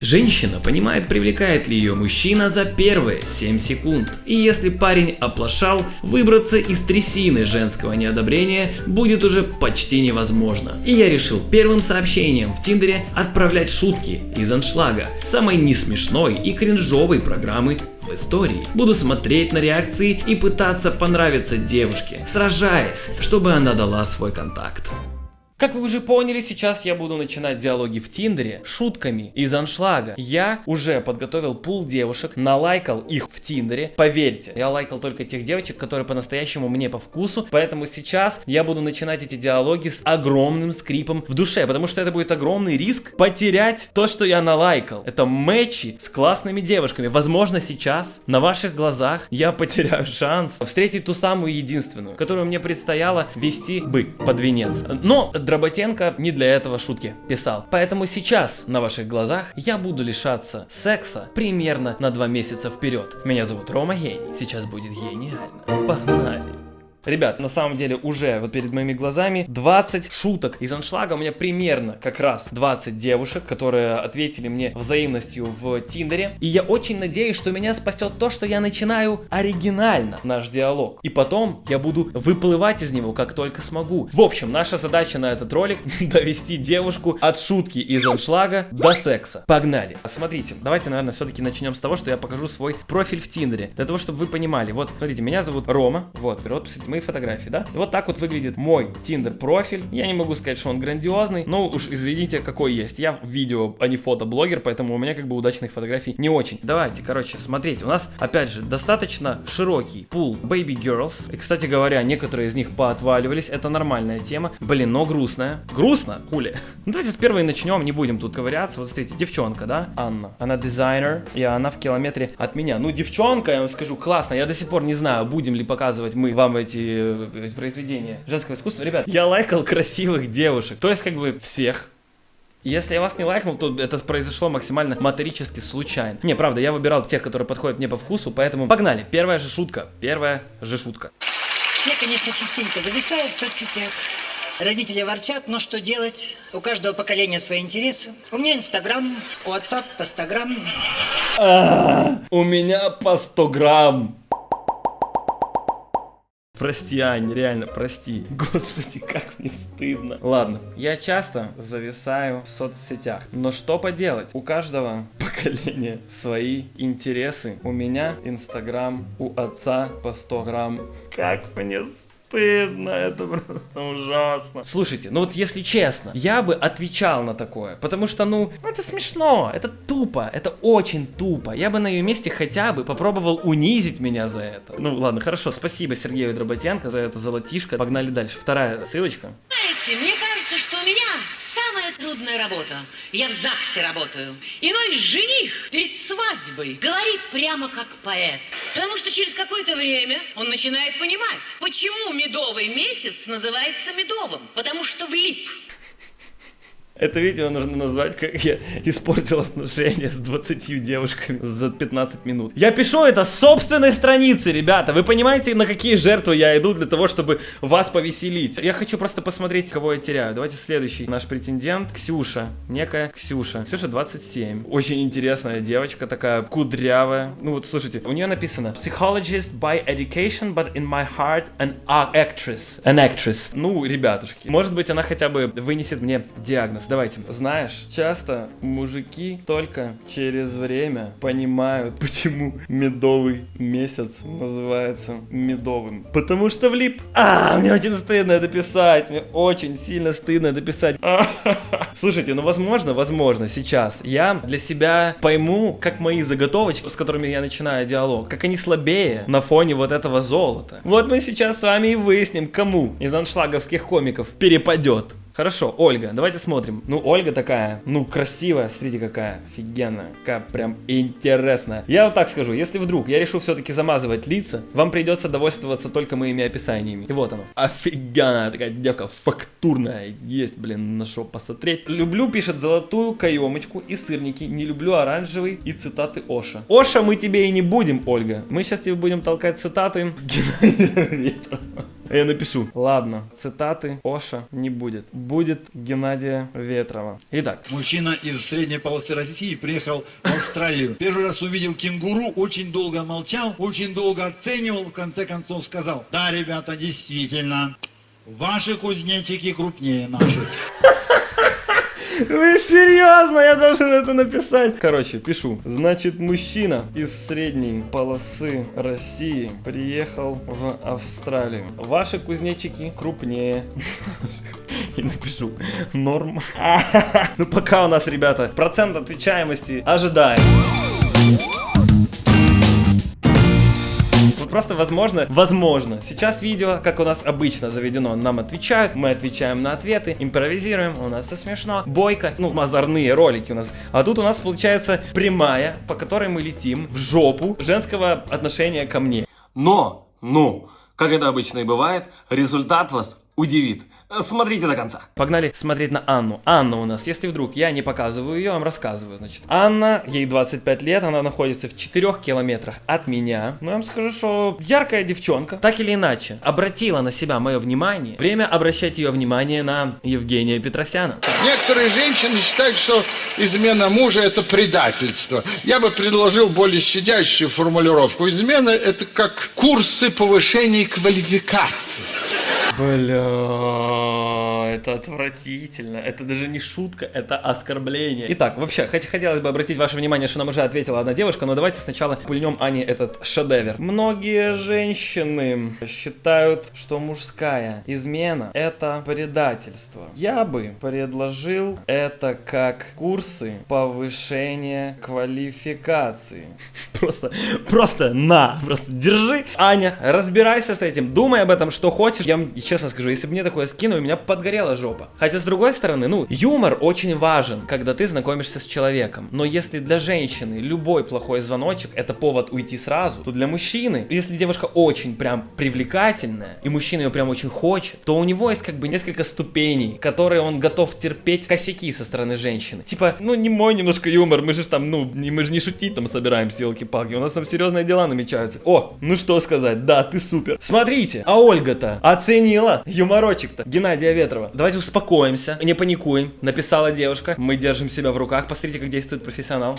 Женщина понимает, привлекает ли ее мужчина за первые 7 секунд. И если парень оплошал, выбраться из трясины женского неодобрения будет уже почти невозможно. И я решил первым сообщением в Тиндере отправлять шутки из аншлага, самой несмешной и кринжовой программы в истории. Буду смотреть на реакции и пытаться понравиться девушке, сражаясь, чтобы она дала свой контакт. Как вы уже поняли, сейчас я буду начинать диалоги в Тиндере шутками из аншлага. Я уже подготовил пул девушек, налайкал их в Тиндере. Поверьте, я лайкал только тех девочек, которые по-настоящему мне по вкусу. Поэтому сейчас я буду начинать эти диалоги с огромным скрипом в душе, потому что это будет огромный риск потерять то, что я налайкал. Это матчи с классными девушками. Возможно, сейчас на ваших глазах я потеряю шанс встретить ту самую единственную, которую мне предстояло вести бы под венец. Но Дроботенко не для этого шутки писал. Поэтому сейчас на ваших глазах я буду лишаться секса примерно на два месяца вперед. Меня зовут Рома Гений. Сейчас будет гениально. Погнали. Ребят, на самом деле уже вот перед моими глазами 20 шуток из аншлага. У меня примерно как раз 20 девушек, которые ответили мне взаимностью в Тиндере. И я очень надеюсь, что меня спасет то, что я начинаю оригинально наш диалог. И потом я буду выплывать из него как только смогу. В общем, наша задача на этот ролик довести девушку от шутки из аншлага до секса. Погнали. Смотрите, давайте, наверное, все-таки начнем с того, что я покажу свой профиль в Тиндере. Для того, чтобы вы понимали. Вот, смотрите, меня зовут Рома. Вот, вперед, мои фотографии, да? Вот так вот выглядит мой Tinder профиль. Я не могу сказать, что он грандиозный, но уж извините, какой есть. Я видео, а не фотоблогер, поэтому у меня как бы удачных фотографий не очень. Давайте, короче, смотрите, у нас, опять же, достаточно широкий пул baby girls. И, кстати говоря, некоторые из них поотваливались, это нормальная тема. Блин, но грустная. Грустно? Хули. Ну, давайте с первой начнем, не будем тут ковыряться. Вот смотрите, девчонка, да? Анна. Она дизайнер, и она в километре от меня. Ну, девчонка, я вам скажу, классно. Я до сих пор не знаю, будем ли показывать мы вам эти э, произведения женского искусства. Ребят, я лайкал красивых девушек. То есть, как бы, всех. Если я вас не лайкнул, то это произошло максимально моторически случайно. Не, правда, я выбирал тех, которые подходят мне по вкусу, поэтому погнали. Первая же шутка. Первая же шутка. Я, конечно, частенько зависаю в соцсетях. Родители ворчат, но что делать? У каждого поколения свои интересы. У меня Инстаграм, у отца Постаграм. У меня по 100 грамм. Прости, Ань, реально, прости. Господи, как мне стыдно. Ладно, я часто зависаю в соцсетях. Но что поделать? У каждого поколения свои интересы. У меня Инстаграм, у отца по 100 грамм. Как мне стыдно стыдно, это просто ужасно. Слушайте, ну вот если честно, я бы отвечал на такое, потому что, ну, это смешно, это тупо, это очень тупо. Я бы на ее месте хотя бы попробовал унизить меня за это. Ну ладно, хорошо, спасибо Сергею Дроботенко за это золотишко. Погнали дальше. Вторая ссылочка. Знаете, мне кажется, что у меня самая трудная работа. Я в ЗАГСе работаю. Иной жених перед свадьбой говорит прямо как поэт. Потому что через какое-то время он начинает понимать, почему медовый месяц называется медовым. Потому что влип. Это видео нужно назвать, как я испортил отношения с 20 девушками за 15 минут. Я пишу это с собственной страницы, ребята. Вы понимаете, на какие жертвы я иду для того, чтобы вас повеселить? Я хочу просто посмотреть, кого я теряю. Давайте следующий наш претендент. Ксюша. Некая Ксюша. Ксюша 27. Очень интересная девочка, такая кудрявая. Ну вот, слушайте, у нее написано Psychologist by education, but in my heart an actress. An actress. Ну, ребятушки, может быть, она хотя бы вынесет мне диагноз давайте. Знаешь, часто мужики только через время понимают, почему медовый месяц называется медовым. Потому что влип. А, мне очень стыдно это писать. Мне очень сильно стыдно это писать. Слушайте, ну возможно, возможно, сейчас я для себя пойму, как мои заготовочки, с которыми я начинаю диалог, как они слабее на фоне вот этого золота. Вот мы сейчас с вами и выясним, кому из аншлаговских комиков перепадет. Хорошо, Ольга, давайте смотрим. Ну, Ольга такая, ну, красивая, смотрите, какая офигенная, какая прям интересная. Я вот так скажу, если вдруг я решу все-таки замазывать лица, вам придется довольствоваться только моими описаниями. И вот оно. Офигенная такая девка, фактурная. Есть, блин, на что посмотреть. Люблю, пишет, золотую каемочку и сырники. Не люблю оранжевый и цитаты Оша. Оша мы тебе и не будем, Ольга. Мы сейчас тебе будем толкать цитаты. А я напишу. Ладно, цитаты Оша не будет. Будет Геннадия Ветрова. Итак. Мужчина из средней полосы России приехал в Австралию. Первый раз увидел кенгуру, очень долго молчал, очень долго оценивал, в конце концов сказал, да, ребята, действительно, ваши кузнечики крупнее наших. Вы серьезно? Я должен это написать. Короче, пишу. Значит, мужчина из средней полосы России приехал в Австралию. Ваши кузнечики крупнее. И напишу. Норм. Ну пока у нас, ребята, процент отвечаемости ожидаем. Просто возможно, возможно. Сейчас видео, как у нас обычно заведено, нам отвечают, мы отвечаем на ответы, импровизируем, у нас все смешно, бойко, ну, мазарные ролики у нас. А тут у нас получается прямая, по которой мы летим в жопу женского отношения ко мне. Но, ну, как это обычно и бывает, результат вас удивит. Смотрите до конца. Погнали смотреть на Анну. Анна у нас, если вдруг я не показываю ее, я вам рассказываю. Значит, Анна, ей 25 лет, она находится в 4 километрах от меня. Ну, я вам скажу, что яркая девчонка, так или иначе, обратила на себя мое внимание. Время обращать ее внимание на Евгения Петросяна. Некоторые женщины считают, что измена мужа это предательство. Я бы предложил более щадящую формулировку. Измена это как курсы повышения квалификации. Бля, это отвратительно. Это даже не шутка, это оскорбление. Итак, вообще, хоть хотелось бы обратить ваше внимание, что нам уже ответила одна девушка, но давайте сначала пульнем Ане этот шедевр. Многие женщины считают, что мужская измена это предательство. Я бы предложил это как курсы повышения квалификации. Просто, просто на, просто держи. Аня, разбирайся с этим, думай об этом, что хочешь. Я честно скажу, если бы мне такое скинули, меня подгорела жопа. Хотя, с другой стороны, ну, юмор очень важен, когда ты знакомишься с человеком. Но если для женщины любой плохой звоночек это повод уйти сразу, то для мужчины, если девушка очень прям привлекательная, и мужчина ее прям очень хочет, то у него есть как бы несколько ступеней, которые он готов терпеть косяки со стороны женщины. Типа, ну, не мой немножко юмор, мы же там, ну, не, мы же не шутить там собираемся, елки-палки, у нас там серьезные дела намечаются. О, ну что сказать, да, ты супер. Смотрите, а Ольга-то Оценила юморочек-то Геннадия Ветрова. Давайте успокоимся, не паникуем. Написала девушка. Мы держим себя в руках. Посмотрите, как действует профессионал.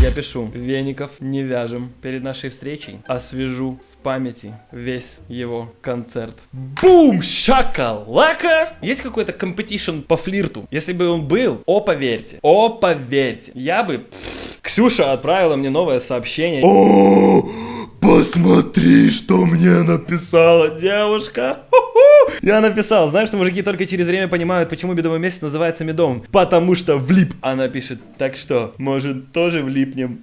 Я пишу. Веников не вяжем. Перед нашей встречей освежу в памяти весь его концерт. Boom! Shakalaka! Есть какой-то competition по флирту? Если бы он был, о, поверьте. О, поверьте. Я бы... Ксюша отправила мне новое сообщение. О! Посмотри, что мне написала девушка. Я написал, знаешь, что мужики только через время понимают, почему медовый месяц называется медовым. Потому что влип. Она пишет, так что, может, тоже влипнем.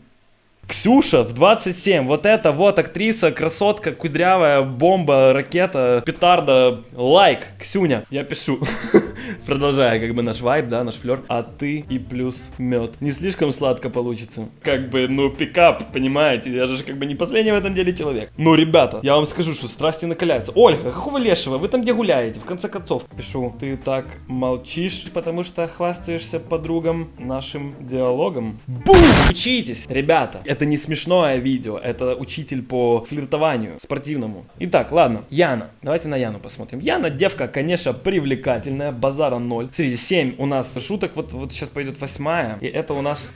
Ксюша в 27, вот это вот актриса, красотка, кудрявая, бомба, ракета, петарда, лайк, Ксюня, я пишу. Продолжая, как бы наш вайб, да, наш флер. А ты и плюс мед. Не слишком сладко получится. Как бы, ну, пикап, понимаете, я же как бы не последний в этом деле человек. Ну, ребята, я вам скажу, что страсти накаляются. Ольга, какого лешего, вы там где гуляете, в конце концов? Пишу, ты так молчишь, потому что хвастаешься подругам нашим диалогом. Бум! Учитесь, ребята, это не смешное видео, это учитель по флиртованию спортивному. Итак, ладно, Яна. Давайте на Яну посмотрим. Яна, девка, конечно, привлекательная, базара 0. Смотрите, 7 у нас шуток, вот, вот сейчас пойдет восьмая. И это у нас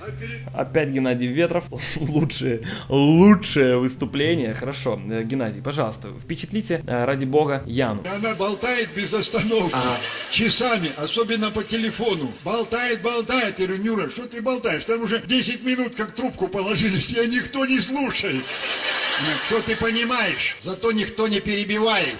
опять Геннадий Ветров. лучшее, лучшее выступление. Хорошо, э, Геннадий, пожалуйста, впечатлите, э, ради бога, Яну. Она болтает без остановки, ага. часами, особенно по телефону. Болтает, болтает. Я говорю, Нюра, что ты болтаешь? Там уже 10 минут как трубку положили, тебя никто не слушает. Что ты понимаешь? Зато никто не перебивает.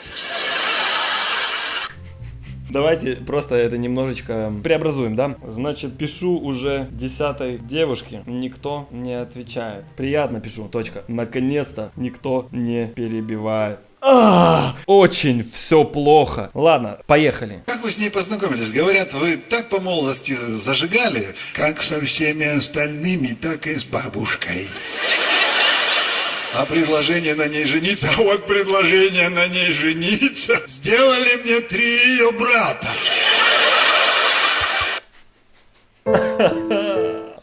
Давайте просто это немножечко преобразуем, да? Значит, пишу уже десятой девушке, никто не отвечает. Приятно пишу, точка. Наконец-то никто не перебивает. А, очень все плохо. Ладно, поехали. Как вы с ней познакомились? Говорят, вы так по молодости зажигали, как со всеми остальными, так и с бабушкой. А предложение на ней жениться, а вот предложение на ней жениться сделали мне три ее брата.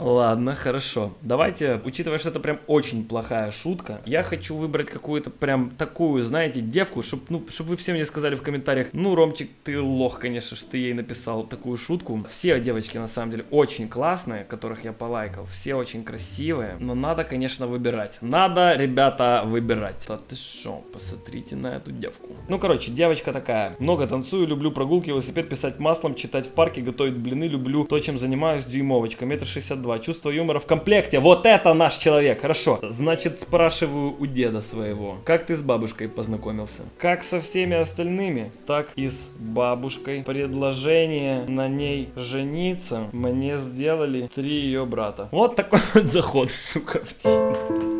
Ладно, хорошо. Давайте, учитывая, что это прям очень плохая шутка, я хочу выбрать какую-то прям такую, знаете, девку, чтобы ну, чтоб вы все мне сказали в комментариях, ну, Ромчик, ты лох, конечно, что ты ей написал такую шутку. Все девочки, на самом деле, очень классные, которых я полайкал, все очень красивые, но надо, конечно, выбирать. Надо, ребята, выбирать. Да ты шо, посмотрите на эту девку. Ну, короче, девочка такая, много танцую, люблю прогулки, велосипед, писать маслом, читать в парке, готовить блины, люблю то, чем занимаюсь, дюймовочка, метр шестьдесят два, чувство юмора в комплекте, вот это наш человек, хорошо. Значит, спрашиваю у деда своего, как ты с бабушкой познакомился? Как со всеми остальными, так и с бабушкой. Предложение на ней жениться мне сделали три ее брата. Вот такой вот заход, сука, в Тиндер.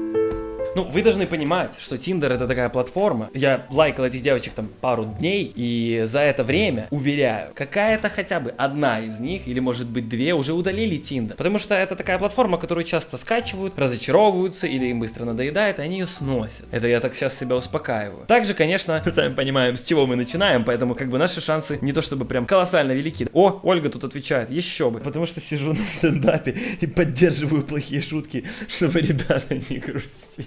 Ну, вы должны понимать, что Tinder это такая платформа. Я лайкал этих девочек там пару дней, и за это время, уверяю, какая-то хотя бы одна из них, или может быть две, уже удалили Tinder. Потому что это такая платформа, которую часто скачивают, разочаровываются, или им быстро надоедает, и они ее сносят. Это я так сейчас себя успокаиваю. Также, конечно, сами понимаем, с чего мы начинаем, поэтому как бы наши шансы не то чтобы прям колоссально велики. О, Ольга тут отвечает, еще бы. Потому что сижу на стендапе и поддерживаю плохие шутки, чтобы ребята не грустили.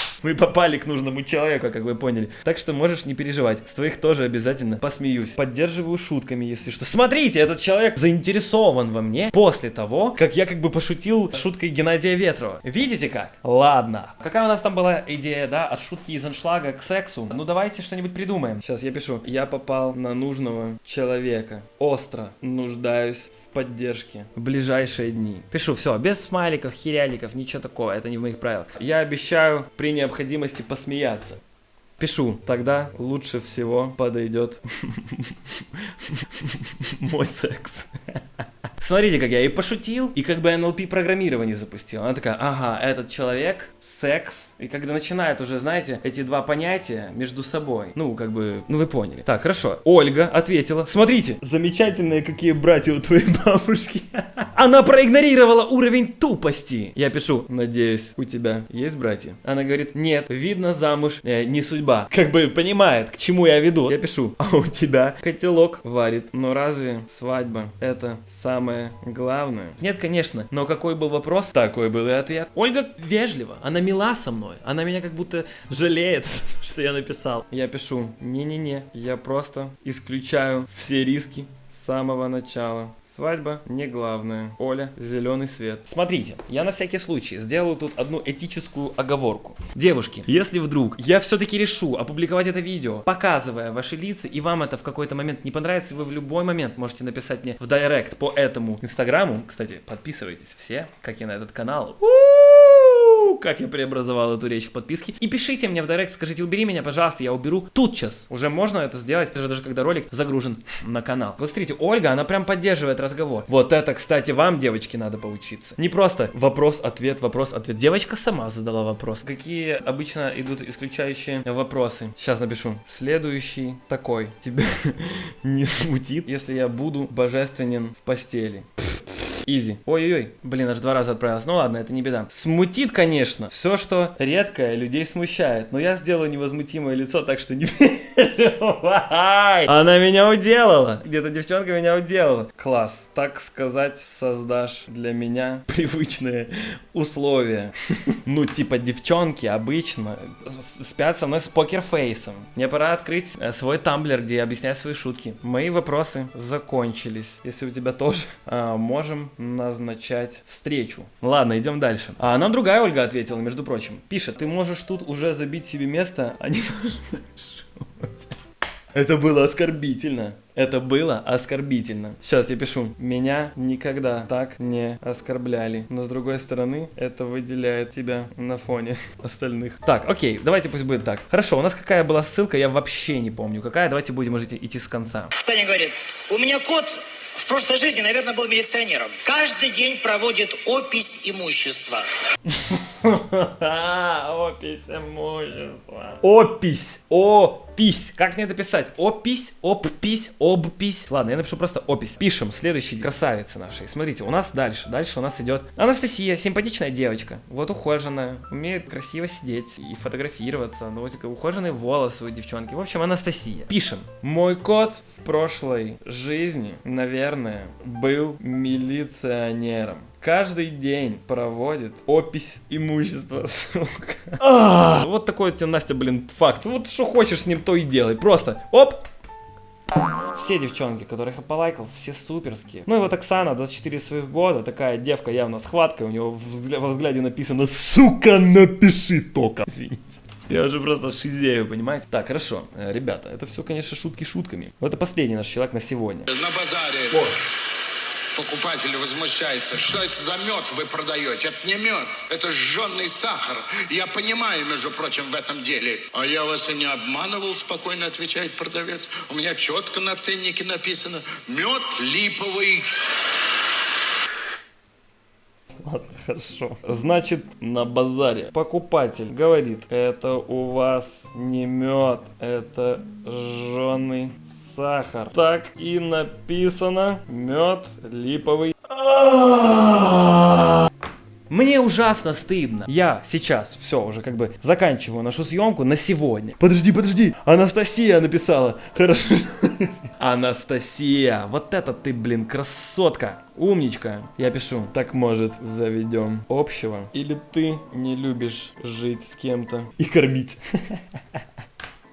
Мы попали к нужному человеку, как вы поняли. Так что можешь не переживать. С твоих тоже обязательно посмеюсь. Поддерживаю шутками, если что. Смотрите, этот человек заинтересован во мне после того, как я как бы пошутил шуткой Геннадия Ветрова. Видите как? Ладно. Какая у нас там была идея, да, от шутки из аншлага к сексу? Ну давайте что-нибудь придумаем. Сейчас я пишу. Я попал на нужного человека. Остро нуждаюсь в поддержке в ближайшие дни. Пишу, все, без смайликов, херяликов, ничего такого, это не в моих правилах. Я обещаю при необходимости посмеяться. Пишу, тогда лучше всего подойдет мой секс. Смотрите, как я и пошутил, и как бы NLP программирование запустил. Она такая, ага, этот человек, секс. И когда начинает уже, знаете, эти два понятия между собой. Ну, как бы, ну вы поняли. Так, хорошо. Ольга ответила. Смотрите, замечательные какие братья у твоей бабушки. Она проигнорировала уровень тупости. Я пишу, надеюсь, у тебя есть братья? Она говорит, нет, видно замуж э, не судьба. Как бы понимает, к чему я веду. Я пишу, а у тебя котелок варит. Но разве свадьба это самое самое главное. Нет, конечно, но какой был вопрос, такой был и ответ. Ольга вежлива, она мила со мной, она меня как будто жалеет, что я написал. Я пишу, не-не-не, я просто исключаю все риски самого начала. Свадьба не главное. Оля, зеленый свет. Смотрите, я на всякий случай сделаю тут одну этическую оговорку. Девушки, если вдруг я все-таки решу опубликовать это видео, показывая ваши лица, и вам это в какой-то момент не понравится, вы в любой момент можете написать мне в директ по этому инстаграму. Кстати, подписывайтесь все, как и на этот канал. Как я преобразовал эту речь в подписке. И пишите мне в директ, скажите, убери меня, пожалуйста, я уберу тут сейчас. Уже можно это сделать, даже когда ролик загружен на канал. Вот смотрите, Ольга, она прям поддерживает разговор. Вот это, кстати, вам, девочки, надо поучиться. Не просто вопрос-ответ, вопрос-ответ. Девочка сама задала вопрос. Какие обычно идут исключающие вопросы? Сейчас напишу. Следующий такой. Тебя не смутит, если я буду божественен в постели. Изи. Ой-ой-ой. Блин, аж два раза отправилась. Ну ладно, это не беда. Смутит, конечно. Все, что редкое, людей смущает. Но я сделаю невозмутимое лицо, так что не переживай. Она меня уделала. Где-то девчонка меня уделала. Класс. Так сказать, создашь для меня привычные условия. Ну, типа девчонки обычно спят со мной с покерфейсом. Мне пора открыть э, свой тамблер, где я объясняю свои шутки. Мои вопросы закончились. Если у тебя тоже, а, можем назначать встречу. Ладно, идем дальше. А нам другая Ольга ответила, между прочим. Пишет, ты можешь тут уже забить себе место, а не Это было оскорбительно. Это было оскорбительно. Сейчас я пишу. Меня никогда так не оскорбляли. Но с другой стороны, это выделяет тебя на фоне остальных. Так, окей, давайте пусть будет так. Хорошо, у нас какая была ссылка, я вообще не помню. Какая? Давайте будем уже идти с конца. Саня говорит, у меня кот в прошлой жизни, наверное, был милиционером. Каждый день проводит опись имущества. Опись имущества. Опись. Опись. Как мне это писать? Опись, опись, обпись. Ладно, я напишу просто опись. Пишем следующий красавицы нашей. Смотрите, у нас дальше. Дальше у нас идет Анастасия, симпатичная девочка. Вот ухоженная, умеет красиво сидеть и фотографироваться. Ну, вот ухоженные волосы у девчонки. В общем, Анастасия. Пишем. Мой кот в прошлой жизни, наверное, был милиционером. Каждый день проводит опись имущества, сука. Вот такой у тебя, Настя, блин, факт. Вот что хочешь с ним, то и делай. Просто, оп, все девчонки, которых я полайкал, все суперские. Ну и вот Оксана, 24 своих года, такая девка явно с хваткой, у него взгля- во взгляде написано «Сука, напиши только». Извините. Я уже просто шизею, понимаете? Так, хорошо, Э, ребята, это все, конечно, шутки шутками. Вот это последний наш человек на сегодня. На базаре покупатель возмущается. Что это за мед вы продаете? Это не мед, это жженый сахар. Я понимаю, между прочим, в этом деле. А я вас и не обманывал, спокойно отвечает продавец. У меня четко на ценнике написано. Мед липовый. Ладно, хорошо. Значит, на базаре покупатель говорит, это у вас не мед, это жженый сахар. Так и написано, мед липовый. Мне ужасно стыдно. Я сейчас все уже как бы заканчиваю нашу съемку на сегодня. Подожди, подожди. Анастасия написала. Хорошо. Анастасия, вот это ты, блин, красотка. Умничка. Я пишу. Так может заведем общего? Или ты не любишь жить с кем-то и кормить?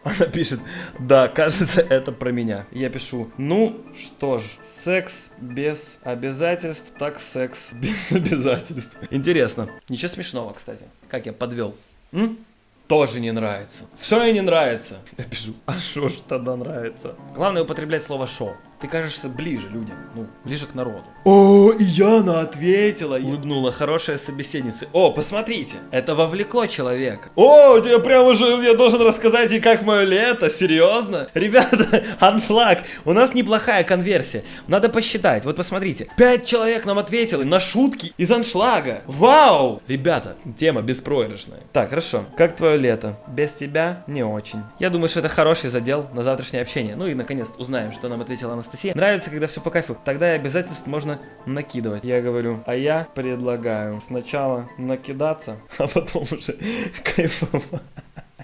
Она пишет, да, кажется, это про меня. Я пишу, ну что ж, секс без обязательств, так секс без обязательств. Интересно. Ничего смешного, кстати. Как я подвел. М? Тоже не нравится. Все и не нравится. Я пишу, а шо ж тогда нравится? Главное употреблять слово шо. Ты кажешься ближе людям, ну, ближе к народу. О, и Яна ответила. Улыбнула хорошая собеседница. О, посмотрите, это вовлекло человека. О, я прям уже, я должен рассказать и как мое лето, серьезно? Ребята, аншлаг, у нас неплохая конверсия. Надо посчитать, вот посмотрите. Пять человек нам ответили на шутки из аншлага. Вау! Ребята, тема беспроигрышная. Так, хорошо. Как твое лето? Без тебя не очень. Я думаю, что это хороший задел на завтрашнее общение. Ну и наконец узнаем, что нам ответила Анастасия. Нравится, когда все по кайфу. Тогда и обязательств можно накидывать. Я говорю, а я предлагаю сначала накидаться, а потом уже кайфовать.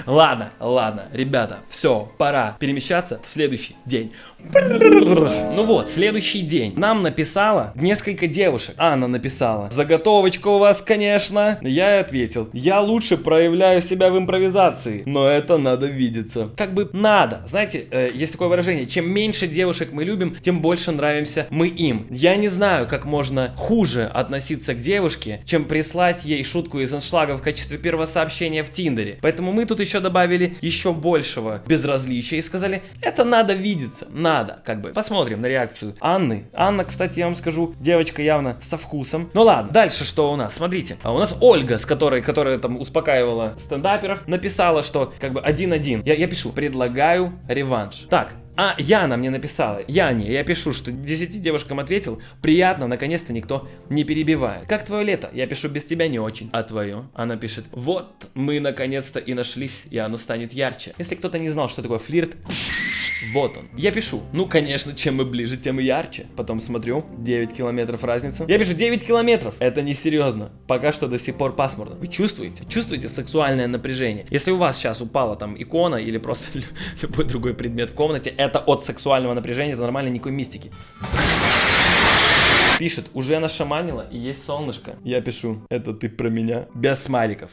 Ладно, ладно, ребята, все, пора перемещаться в следующий день. Ну вот, следующий день. Нам написала несколько девушек. Анна написала. Заготовочка у вас, конечно. Я ей ответил. Я лучше проявляю себя в импровизации, но это надо видеться. Как бы надо. Знаете, э, есть такое выражение. Чем меньше девушек мы любим, тем больше нравимся мы им. Я не знаю, как можно хуже относиться к девушке, чем прислать ей шутку из аншлага в качестве первого сообщения в Тиндере. Поэтому мы тут еще добавили еще большего безразличия и сказали, это надо видеться, надо, как бы. Посмотрим на реакцию Анны. Анна, кстати, я вам скажу, девочка явно со вкусом. Ну ладно, дальше что у нас? Смотрите, а у нас Ольга, с которой, которая там успокаивала стендаперов, написала, что как бы один-один. Я, я пишу, предлагаю реванш. Так, а Яна мне написала, Яне, я пишу, что 10 девушкам ответил, приятно, наконец-то никто не перебивает. Как твое лето? Я пишу, без тебя не очень. А твое? Она пишет, вот, мы наконец-то и нашлись, и оно станет ярче. Если кто-то не знал, что такое флирт, вот он. Я пишу, ну конечно, чем мы ближе, тем и ярче. Потом смотрю, 9 километров разница. Я пишу, 9 километров. Это не серьезно. Пока что до сих пор пасмурно. Вы чувствуете? Чувствуете сексуальное напряжение? Если у вас сейчас упала там икона или просто любой другой предмет в комнате, это от сексуального напряжения, это нормально, никакой мистики. Пишет, уже нашаманила и есть солнышко. Я пишу, это ты про меня. Без смайликов.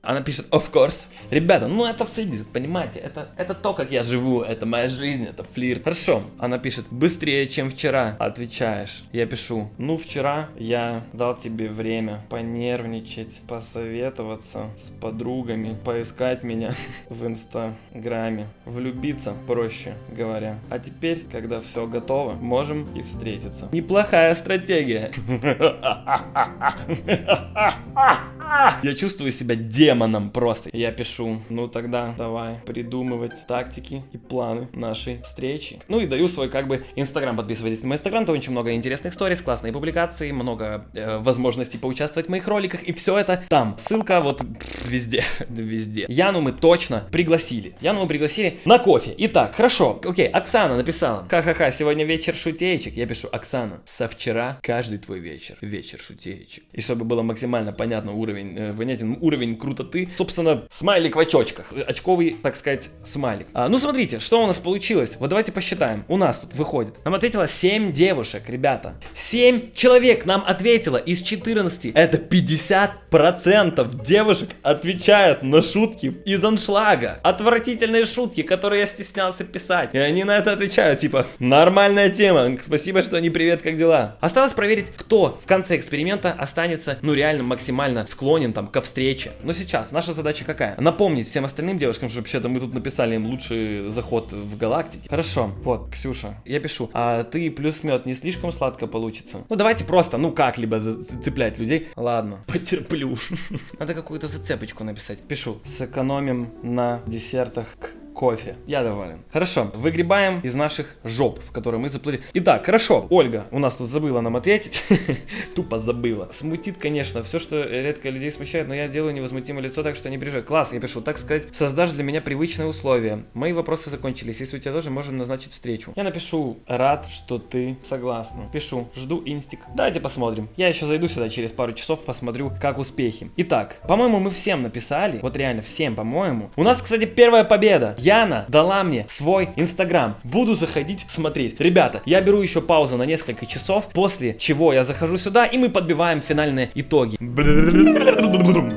Она пишет, of course. Ребята, ну это флирт, понимаете? Это, это то, как я живу, это моя жизнь, это флирт. Хорошо. Она пишет, быстрее, чем вчера. Отвечаешь. Я пишу, ну вчера я дал тебе время понервничать, посоветоваться с подругами, поискать меня в инстаграме, влюбиться, проще говоря. А теперь, когда все готово, можем и встретиться. Неплохая стратегия. Я чувствую себя демоном просто. Я пишу, ну тогда давай придумывать тактики и планы нашей встречи. Ну и даю свой как бы инстаграм. Подписывайтесь на мой инстаграм, там очень много интересных сториз, классные публикации, много э, возможностей поучаствовать в моих роликах. И все это там. Ссылка вот везде, везде. Яну мы точно пригласили. Яну мы пригласили на кофе. Итак, хорошо. Окей, Оксана написала. Ха-ха-ха, сегодня вечер шутеечек. Я пишу, Оксана, со вчера каждый твой вечер. Вечер шутеечек. И чтобы было максимально понятно уровень уровень, э, понятен уровень крутоты. Собственно, смайлик в очочках. Очковый, так сказать, смайлик. А, ну, смотрите, что у нас получилось. Вот давайте посчитаем. У нас тут выходит. Нам ответило 7 девушек, ребята. 7 человек нам ответило из 14. Это 50% девушек отвечают на шутки из аншлага. Отвратительные шутки, которые я стеснялся писать. И они на это отвечают, типа, нормальная тема. Спасибо, что не привет, как дела? Осталось проверить, кто в конце эксперимента останется, ну, реально максимально склонен там ко встрече. Но сейчас наша задача какая? Напомнить всем остальным девушкам, что вообще-то мы тут написали им лучший заход в галактике. Хорошо, вот, Ксюша, я пишу, а ты плюс мед не слишком сладко получится? Ну, давайте просто, ну, как-либо зацеплять людей. Ладно, потерплю. Надо какую-то зацепочку написать. Пишу, сэкономим на десертах к кофе. Я доволен. Хорошо, выгребаем из наших жоп, в которые мы заплыли. Итак, хорошо, Ольга у нас тут забыла нам ответить. Тупо забыла. Смутит, конечно, все, что редко людей смущает, но я делаю невозмутимое лицо, так что не переживай. Класс, я пишу, так сказать, создашь для меня привычные условия. Мои вопросы закончились. Если у тебя тоже, можем назначить встречу. Я напишу, рад, что ты согласна. Пишу, жду инстик. Давайте посмотрим. Я еще зайду сюда через пару часов, посмотрю, как успехи. Итак, по-моему, мы всем написали. Вот реально всем, по-моему. У нас, кстати, первая победа. Яна дала мне свой инстаграм. Буду заходить смотреть. Ребята, я беру еще паузу на несколько часов, после чего я захожу сюда и мы подбиваем финальные итоги.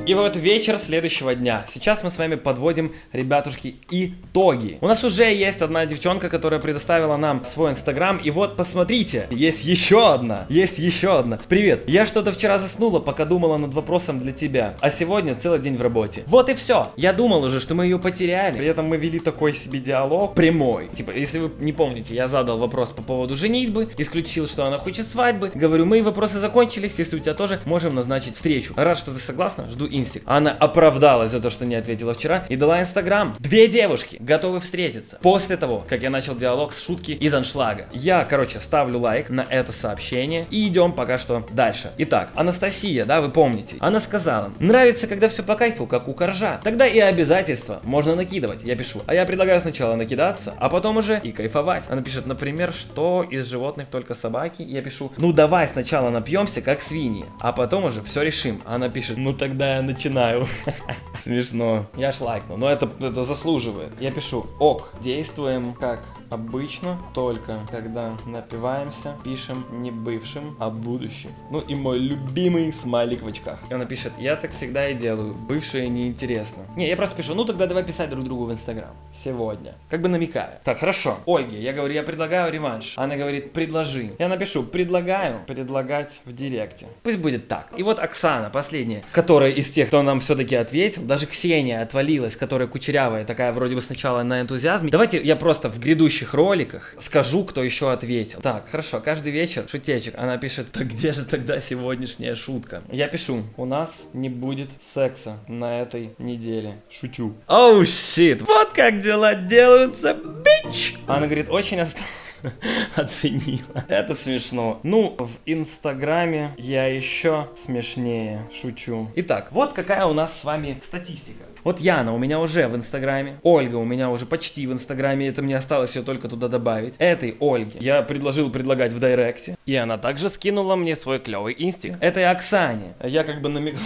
И вот вечер следующего дня. Сейчас мы с вами подводим, ребятушки, итоги. У нас уже есть одна девчонка, которая предоставила нам свой инстаграм. И вот посмотрите, есть еще одна. Есть еще одна. Привет, я что-то вчера заснула, пока думала над вопросом для тебя. А сегодня целый день в работе. Вот и все. Я думал уже, что мы ее потеряли. При этом мы вели такой себе диалог прямой. Типа, если вы не помните, я задал вопрос по поводу женитьбы, исключил, что она хочет свадьбы. Говорю, мои вопросы закончились, если у тебя тоже, можем назначить встречу. Рад, что ты согласна, жду инстик. Она оправдалась за то, что не ответила вчера и дала инстаграм. Две девушки готовы встретиться. После того, как я начал диалог с шутки из аншлага. Я, короче, ставлю лайк на это сообщение и идем пока что дальше. Итак, Анастасия, да, вы помните, она сказала, нравится, когда все по кайфу, как у коржа. Тогда и обязательства можно накидывать. Я пишу, а я предлагаю сначала накидаться, а потом уже и кайфовать. Она пишет, например, что из животных только собаки. Я пишу, ну давай сначала напьемся, как свиньи, а потом уже все решим. Она пишет, ну тогда я начинаю. Смешно. Я ж лайкнул, но это, это заслуживает. Я пишу, ок, действуем как Обычно только когда напиваемся, пишем не бывшим, а будущим. Ну и мой любимый смайлик в очках. И он пишет, я так всегда и делаю, бывшее неинтересно. Не, я просто пишу, ну тогда давай писать друг другу в инстаграм. Сегодня. Как бы намекаю. Так, хорошо. Ольге, я говорю, я предлагаю реванш. Она говорит, предложи. Я напишу, предлагаю предлагать в директе. Пусть будет так. И вот Оксана, последняя, которая из тех, кто нам все-таки ответил, даже Ксения отвалилась, которая кучерявая, такая вроде бы сначала на энтузиазме. Давайте я просто в грядущий следующих роликах скажу, кто еще ответил. Так, хорошо, каждый вечер шутечек. Она пишет, так где же тогда сегодняшняя шутка? Я пишу, у нас не будет секса на этой неделе. Шучу. Оу, oh, щит, вот как дела делаются, бич! Она говорит, очень осторожно. оценила. Это смешно. Ну, в Инстаграме я еще смешнее шучу. Итак, вот какая у нас с вами статистика. Вот Яна у меня уже в Инстаграме, Ольга у меня уже почти в Инстаграме, это мне осталось ее только туда добавить. Этой Ольге я предложил предлагать в Директе, и она также скинула мне свой клевый инстик. Этой Оксане я как бы намекнул,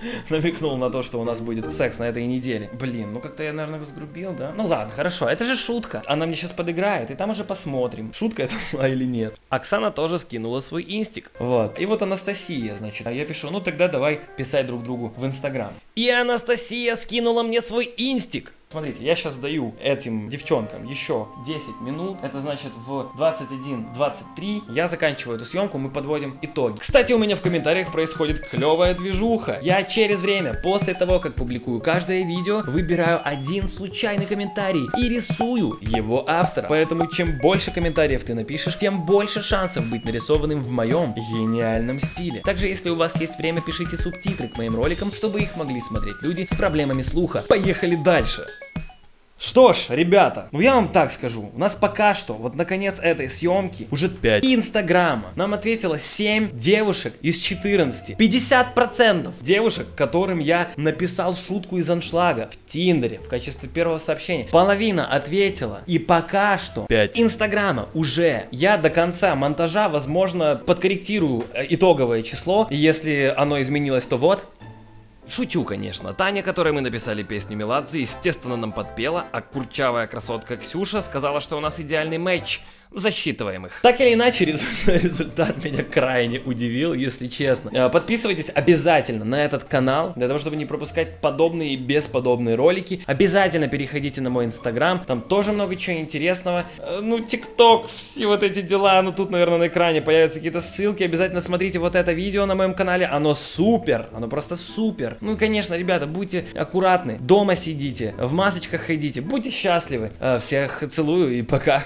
намекнул на то, что у нас будет секс на этой неделе. Блин, ну как-то я, наверное, разгрубил, да? Ну ладно, хорошо, это же шутка. Она мне сейчас подыграет, и там уже посмотрим, шутка это была или нет. Оксана тоже скинула свой инстик. Вот. И вот Анастасия, значит, я пишу, ну тогда давай писать друг другу в Инстаграм. И Анастасия скинула мне свой инстик. Смотрите, я сейчас даю этим девчонкам еще 10 минут. Это значит в 21.23 я заканчиваю эту съемку, мы подводим итоги. Кстати, у меня в комментариях происходит клевая движуха. Я через время, после того, как публикую каждое видео, выбираю один случайный комментарий и рисую его автора. Поэтому чем больше комментариев ты напишешь, тем больше шансов быть нарисованным в моем гениальном стиле. Также, если у вас есть время, пишите субтитры к моим роликам, чтобы их могли смотреть люди с проблемами слуха. Поехали дальше! Что ж, ребята, ну я вам так скажу, у нас пока что, вот наконец этой съемки, уже 5 инстаграма. Нам ответило 7 девушек из 14. 50% девушек, которым я написал шутку из аншлага в Тиндере в качестве первого сообщения. Половина ответила. И пока что 5 инстаграма уже. Я до конца монтажа, возможно, подкорректирую э, итоговое число. И если оно изменилось, то вот, Шучу, конечно. Таня, которой мы написали песню Меладзе, естественно, нам подпела, а курчавая красотка Ксюша сказала, что у нас идеальный матч. Засчитываем их. Так или иначе, результат меня крайне удивил, если честно. Э, Подписывайтесь обязательно на этот канал, для того, чтобы не пропускать подобные и бесподобные ролики. Обязательно переходите на мой инстаграм, там тоже много чего интересного. Э, Ну, тикток, все вот эти дела, ну тут, наверное, на экране появятся какие-то ссылки. Обязательно смотрите вот это видео на моем канале, оно супер, оно просто супер. Ну и, конечно, ребята, будьте аккуратны, дома сидите, в масочках ходите, будьте счастливы. Э, Всех целую и пока.